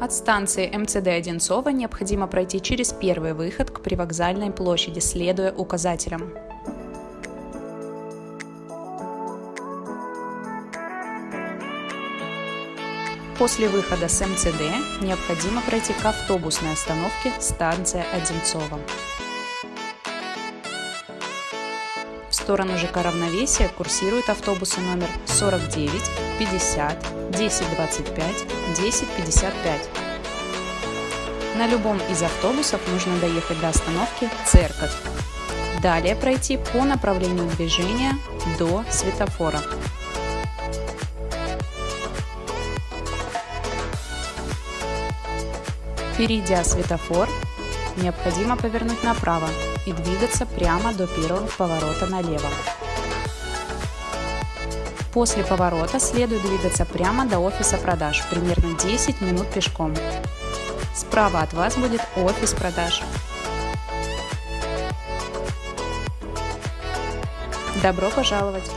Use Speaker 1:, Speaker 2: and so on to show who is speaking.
Speaker 1: От станции МЦД Одинцова необходимо пройти через первый выход к привокзальной площади, следуя указателям. После выхода с МЦД необходимо пройти к автобусной остановке станция Одинцова. Сторону ЖК Равновесия курсируют автобусы номер 49, 50, 1025, 1055. На любом из автобусов нужно доехать до остановки «Церковь». Далее пройти по направлению движения до светофора. Перейдя светофор, необходимо повернуть направо и двигаться прямо до первого поворота налево. После поворота следует двигаться прямо до офиса продаж, примерно 10 минут пешком. Справа от вас будет офис продаж. Добро пожаловать!